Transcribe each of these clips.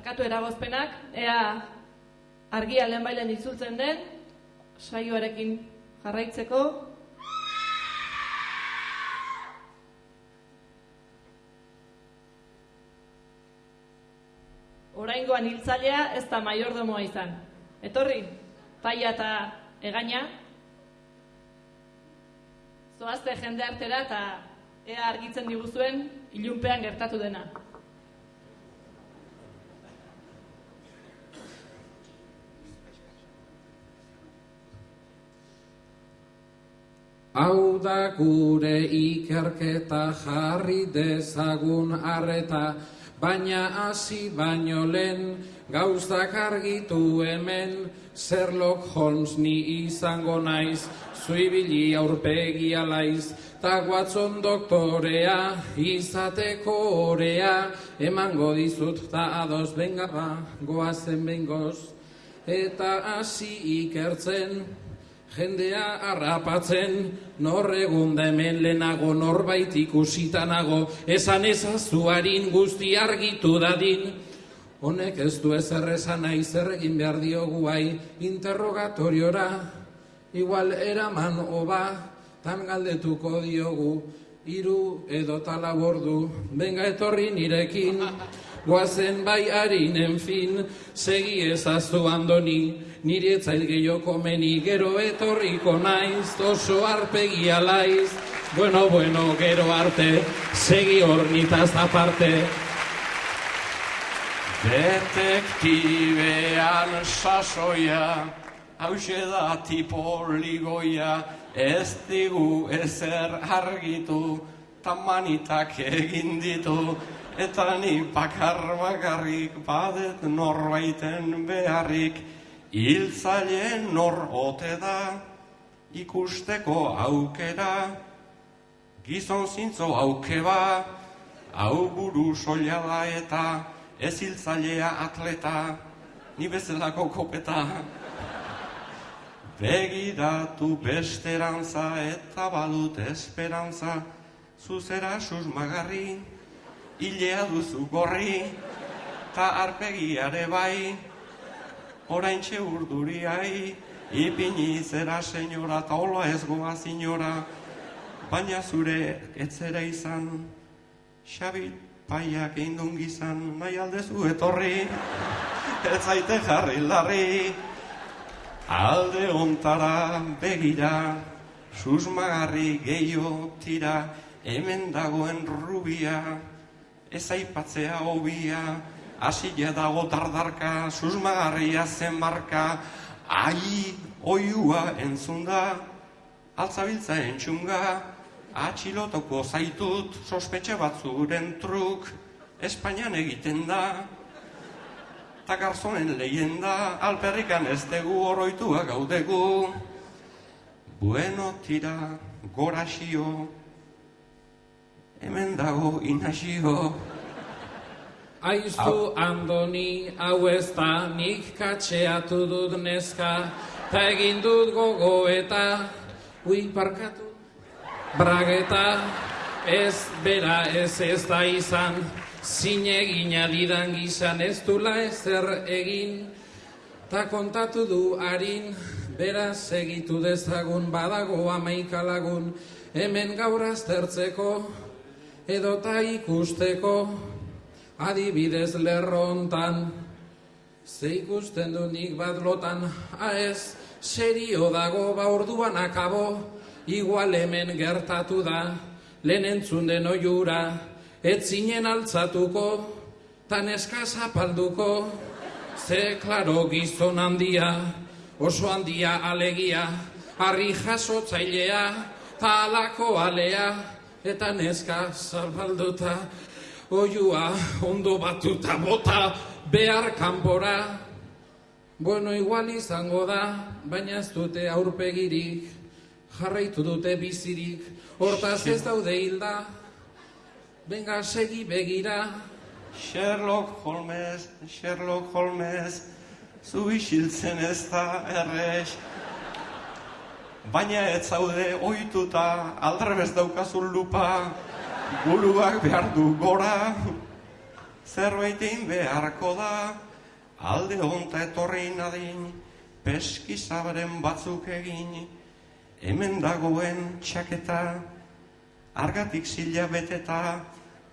barkatu eragozpenak, ea argia lehen bailen itzultzen den, saioarekin jarraitzeko. Oraingoan hiltzailea ez da maiordomoa izan. Etorri, paia eta egaina. Zoazte jende artera eta ea argitzen diguzuen ilunpean gertatu dena. Hau da gure ikerketa jarri dezagun arreta, baina hasi baino lehen gauzak argitu hemen, Sherlock Holmes ni izango naiz, zuibili aurpegi alaiz, ta Watson doktorea, izateko orea, emango dizut ta ados benga ba, goazen bengoz, eta hasi ikertzen, Jendea harrapatzen, nor egun da hemen lehenago norbait ikusitanago, esan ezazuarin guzti argitu dadin. Honek ez du ezer esan nahi zer egin behar diogu bai, interrogatoriora, igual eraman oba, tan galdetuko diogu, hiru edo talabordu, benga etorri nirekin, guazen bai harinen fin, segi ezazu andoni, niri etzait gehiago komeni, gero etorriko naiz, oso arpegi alaiz, bueno, bueno, gero arte, segi hornitaz aparte. Detektibean sasoia, hause da tipo ligoia, ez digu ezer argitu, tamanitak egin ditu, eta ni bakar bakarrik badet norbaiten beharrik, hiltzaileen nor ote da, ikusteko aukera, gizon zintzo aukeba, hau buru soila da eta ez hiltzailea atleta, ni bezalako kopeta. Begiratu besterantza eta badut esperantza, zuzera susmagarri, hilea duzu gorri, ta arpegiare bai, orain txe urduriai, ipini zera senyora, ta hola ez goa signora, baina zure etzera izan, Xabi paiak eindun gizan, nahi aldezu etorri, ez zaite jarri larri, alde ontara begira, susmagarri gehiago tira, hemen dagoen rubia, ez aipatzea hobia, hasila dago dardarka, susmagarria zen marka, ai, oiua entzun da, altzabiltza entxunga, atxilotoko zaitut, sospetxe batzuren truk, Espainian egiten da, eta garzonen lehenda, alperrikan ez dugu oroitua gaudegu, bueno tira, goraxio, hemen dago inazio, Aiztu andoni hau ez da nik katxeatu dut neska Ta egin dut gogo eta ui parkatu. Brageta ez bera ez ez da izan. Zinegina didan gizan ez dula ezer egin. Ta kontatu du harin beraz segitu dezagun badago amaika lagun. Hemen gaur aztertzeko edota ikusteko adibidez lerrontan, ze ikusten du nik bat lotan, aez, serio dago ba orduan akabo, igual hemen gertatu da, lehen entzun den oiura, ez zinen altzatuko, tan eskaz apalduko, ze klaro gizon handia, oso handia alegia, harri jasotzailea, ta alako alea, eta neska zapalduta, oiua ondo batuta bota behar kanpora. Bueno, igual izango da, baina ez dute aurpegirik, jarraitu dute bizirik, hortaz ez daude hilda, benga segi begira. Sherlock Holmes, Sherlock Holmes, zu isiltzen ez da errex. Baina ez zaude ohituta aldrebez daukazun lupa, buruak behar du gora, zerbait egin beharko da, alde honta etorri nadin, peskizabaren batzuk egin, hemen dagoen txaketa, argatik zila beteta,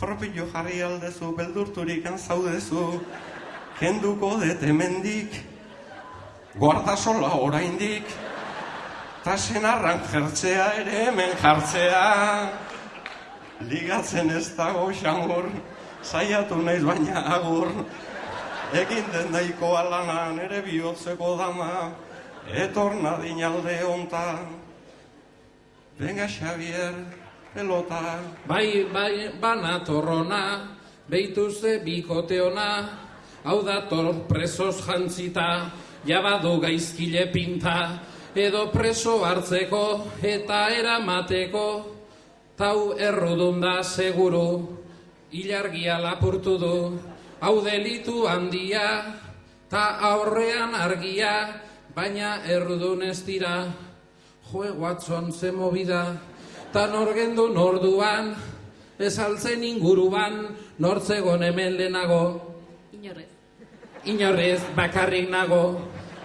propio jarri aldezu, beldurturik zaudezu, kenduko dut hemendik, guardasola oraindik, ta senarran jertzea ere hemen jartzea. Ligatzen ez dago xamur, saiatu naiz baina agur, egin den daiko alana nere bihotzeko dama, etor nadin alde hontan. Venga Xavier, pelota. Bai, bai, bana torrona, beituzte bikote ona, hau dator presos jantzita, jabadu gaizkile pinta, edo preso hartzeko eta eramateko, tau errudun da seguru, ilargia lapurtu du, hau delitu handia, ta aurrean argia, baina errudun ez dira, joe Watson ze movida, ta norgendu norduan, ez altzen inguruan, nortzegon hemen lehenago, Inorrez. Inorrez bakarrik nago,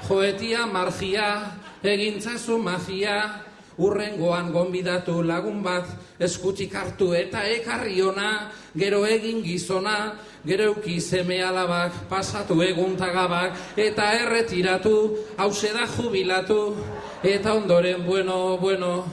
joetia margia, egintzazu magia, urrengoan gonbidatu lagun bat, eskutik hartu eta ekarri ona, gero egin gizona, gero euki seme alabak, pasatu egun tagabak, eta erretiratu, hause da jubilatu, eta ondoren bueno, bueno,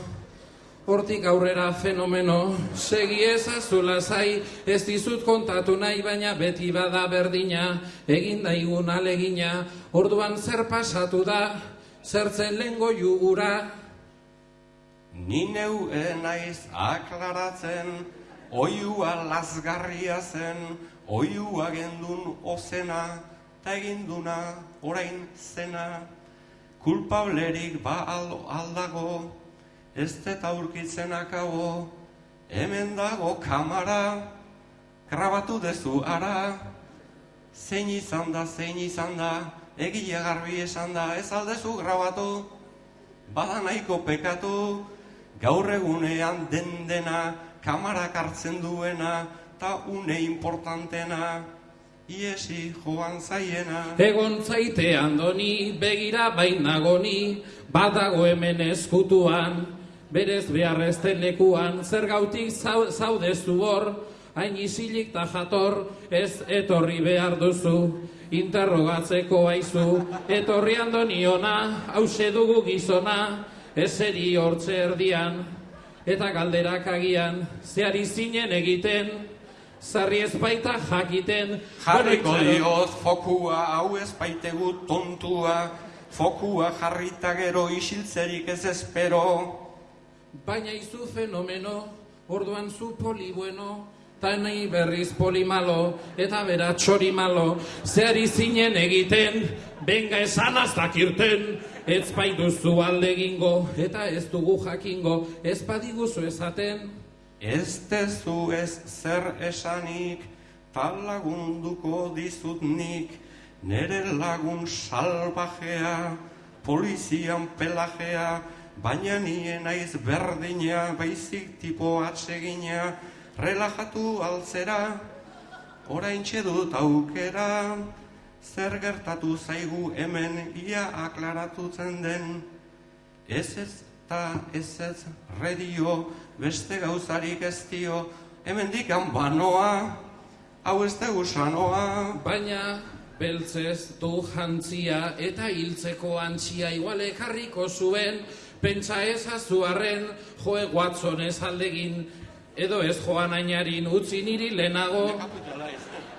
Hortik aurrera fenomeno, segi ezazu lasai, ez dizut kontatu nahi, baina beti bada berdina, egin daigun alegina, orduan zer pasatu da, zertzen lengo jugura. Ni neu naiz aklaratzen, oiua lazgarria zen, oiua gendun ozena, ta eginduna orain zena. Kulpablerik ba al- aldago, ez dut aurkitzen akabo, hemen dago kamara, grabatu dezu ara, zein izan da, zein izan da, egia garbi esan da, ez aldezu grabatu, bada nahiko pekatu, gaur egunean den dena, kamarak hartzen duena, ta une importantena, iesi joan zaiena. Egon zaite andoni, begira bainagoni, badago hemen eskutuan, berez beharrezten lekuan, zer gautik zau, zaudezu hor, hain isilik ta jator, ez etorri behar duzu, interrogatzeko aizu, etorri andoniona, hause dugu gizona, eseri hortze erdian, eta galderak agian, zeari zinen egiten, zarri ez baita jakiten, Jarriko diot fokua, hau ez baitegu tontua, fokua jarrita gero isiltzerik ez espero. Baina izu fenomeno, orduan zu poli bueno, ta nahi berriz poli malo, eta bera txori malo, zehari zinen egiten, benga esan aztakirten, ez baituzu alde egingo, eta ez dugu jakingo, ez badiguzu esaten, Ez tezu ez zer esanik, tal lagunduko dizut nik, nere lagun salvajea, polizian pelajea, baina nien naiz berdina, baizik tipo atsegina, relajatu altzera, orain dut aukera, zer gertatu zaigu hemen ia aklaratutzen den, Ez ez ta ez ez redio, beste gauzarik ez dio, hemen dikan banoa, hau ez dugu sanoa. baina beltzez du jantzia eta hiltzeko antzia igual ekarriko zuen, pentsa ezazu arren, joe Watson ez aldegin, edo ez joan ainarin utzi niri lehenago,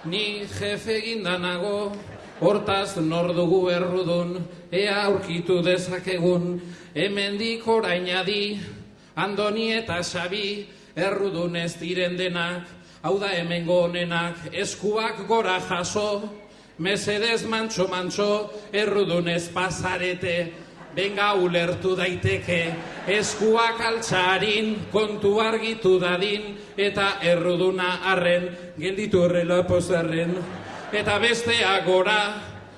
Ni jefe gindanago, hortaz nor dugu errudun, ea aurkitu dezakegun, hemendik orainadi, andoni eta xabi, errudun ez diren denak, hau da hemengo honenak, eskuak gora jaso, mesedez mantxo mantxo, errudun ez pasarete, Benga ulertu daiteke, eskuak altxarin, kontu argitu dadin, eta erruduna arren, gelditu errela pozarren. Eta bestea gora,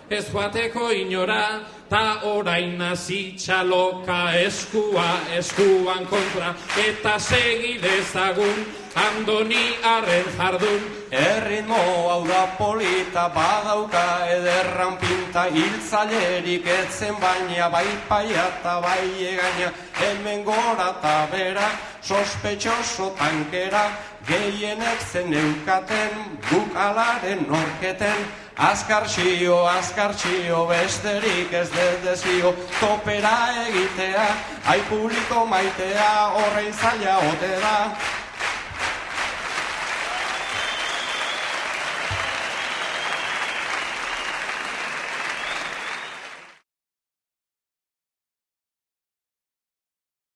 ez joateko inora, ta orain hasi txaloka eskua, eskuan kontra, eta segi dezagun, Andoni arren jardun. Erritmo hau da polita badauka ederran pinta Hiltzailerik etzen baina bai paia eta bai egaina Hemen gora eta bera sospetxoso tankera Gehienek zen eukaten bukalaren norketen. Azkarxio, azkarxio, besterik ez dedezio Topera egitea, ai publiko maitea, horrein zaila ote da